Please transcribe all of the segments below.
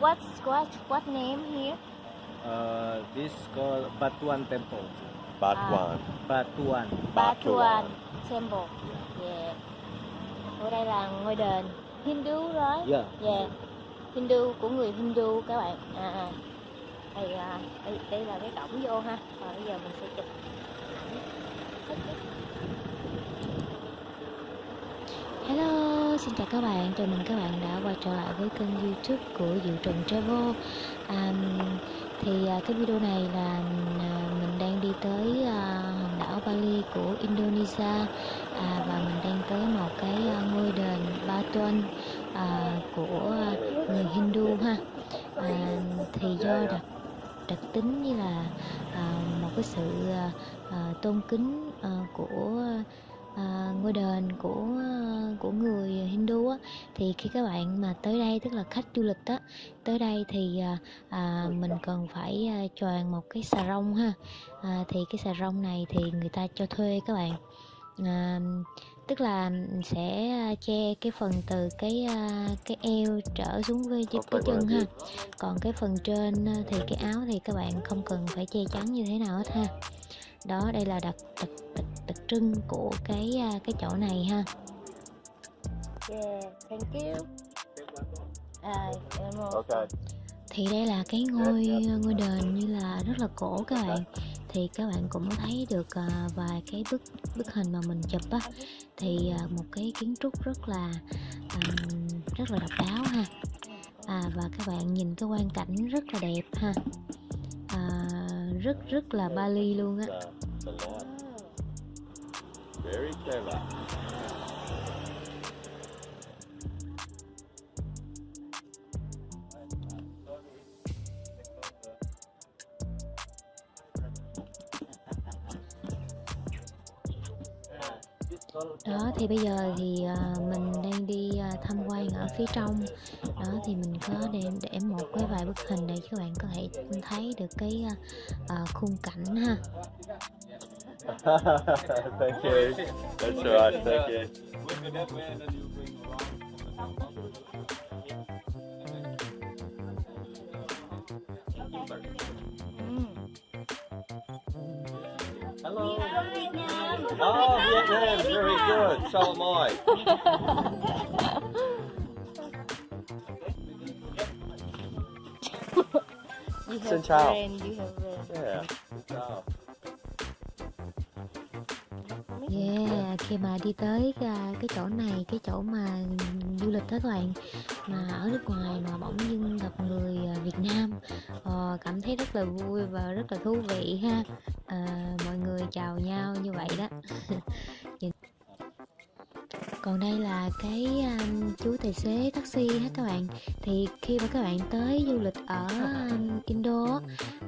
what what what name here? Uh, this called Batuan Temple. Batuan. Batuan. Batuan Temple. Yeah. Ở đây là ngôi đền Hindu right? Yeah. Yeah. Hindu của người Hindu các bạn. À, à. Đây, à, đây, đây là cái cổng vô ha. Rồi bây giờ mình sẽ chụp chào các bạn, chào mừng các bạn đã quay trở lại với kênh youtube của Diệu Trần Travel. À, Thì à, cái video này là à, mình đang đi tới à, hòn đảo Bali của Indonesia à, Và mình đang tới một cái à, ngôi đền Batuan à, của người Hindu ha. À, Thì do đặc đặc tính như là à, một cái sự à, à tôn kính à, của à, ngôi đền của của người Hindu á thì khi các bạn mà tới đây tức là khách du lịch á tới đây thì à, à, mình cần phải à, choàng một cái xà rông ha. À, thì cái xà rông này thì người ta cho thuê các bạn. À, tức là sẽ che cái phần từ cái à, cái eo trở xuống với cái, cái chân ha. còn cái phần trên thì cái áo thì các bạn không cần phải che chắn như thế nào hết ha. Đó đây là đặc đặc đặc, đặc trưng của cái à, cái chỗ này ha yeah thank you. À, một- Okay. thì đây là cái ngôi ngôi đền như là rất là cổ các bạn. Thì các bạn cũng thấy được à, vài cái bức bức hình mà mình chụp á. Thì à, một cái kiến trúc rất là ừm, rất là độc đáo ha. À, và các bạn nhìn cái quang cảnh rất là đẹp ha. À, rất rất là Bali luôn á. Very clever. Đó, thì bây giờ thì à, mình đang đi à, tham quan ở phía trong đó, thì mình có để để một cái vài bức hình để các bạn có thể thấy được cái à, khung cảnh ha thank you. That's right. Thank you. Oh, Vietnam. Very good. So am I. you Xin have chào. friend, you have friend. Yeah. Khi mà đi tới cái chỗ này, cái chỗ mà du lịch đó các bạn Mà ở nước ngoài mà bỗng dưng gặp người à, Việt Nam ờ, Cảm thấy rất là vui và rất là thú vị ha. À, Mọi người chào nhau như vậy đó. còn đây là cái um, chú tài xế taxi hết các bạn. Thì khi mà các bạn tới du lịch ở um, Indo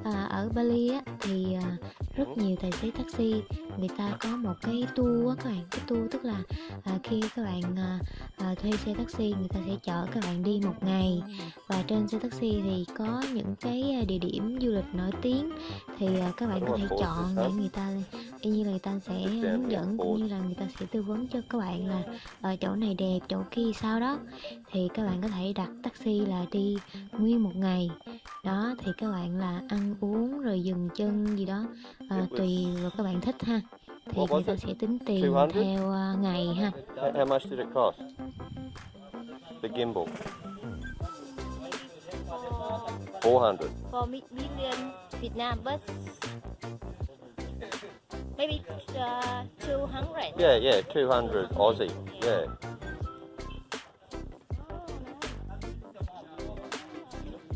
à, ở Bali á, thì à, rất nhiều tài xế taxi người ta có một cái tour á các bạn. Cái tour tức là à, khi các bạn à, à, thuê xe taxi người ta sẽ chở các bạn đi một ngày. Và trên xe taxi thì có những cái địa điểm du lịch nổi tiếng. Thì à, các bạn có thể chọn để người ta y như là người ta sẽ hướng dẫn cũng như là người ta sẽ tư vấn cho các bạn là ở chỗ này đẹp chỗ kia sao đó thì các bạn có thể đặt taxi là đi nguyên một ngày đó thì các bạn là ăn uống rồi dừng chân gì đó à, tùy vào các bạn thích ha thì người ta sẽ tính tiền 200? theo à, ngày ha How, how much did it cost? The gimbal. 400. for million Vietnam but maybe uh, 200 Yeah, yeah, 200 Aussie. Yeah.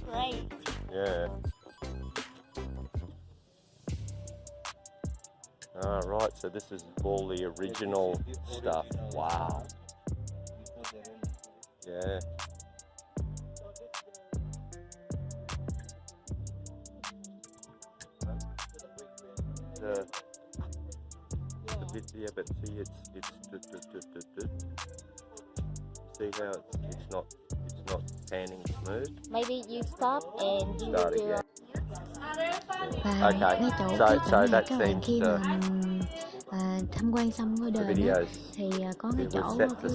great Yeah. All right, so this is all the original stuff. Wow. Yeah. The, the bit, yeah, but see, it's it's d- d- d- d- d- see how it's, it's not it's not panning smooth. maybe you stop and you Start will again. và Okay, ngay chỗ so- cái so chỗ này các bạn khi mà ừm, à, tham quan xong ngôi đền á, thì à, có cái chỗ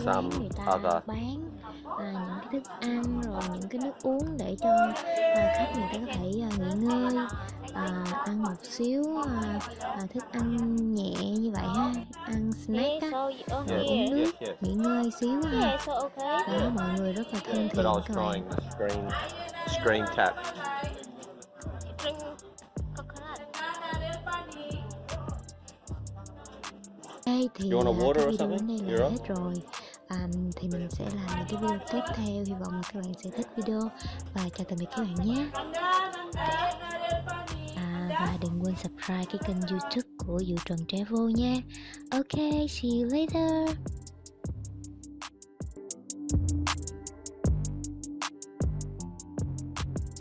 some người ta other- bán à, những cái thức ăn rồi những cái nước uống để cho à, khách người ta có thể à, nghỉ ngơi à, ăn một xíu à, à, thức ăn nhẹ như vậy ha ăn snack á. Yeah, uống nước nghỉ ngơi xíu ha. Đó mọi người rất là thân thiện các bạn. screen screen coconut. đây thì à, cái or video đến something? đây là hết rồi. À, thì mình sẽ làm những cái video tiếp theo hy vọng là các bạn sẽ thích video. Và chào tạm biệt các bạn nhé và đừng quên subscribe cái kênh youtube của Vũ Trần Travel nha. Ok, see you later.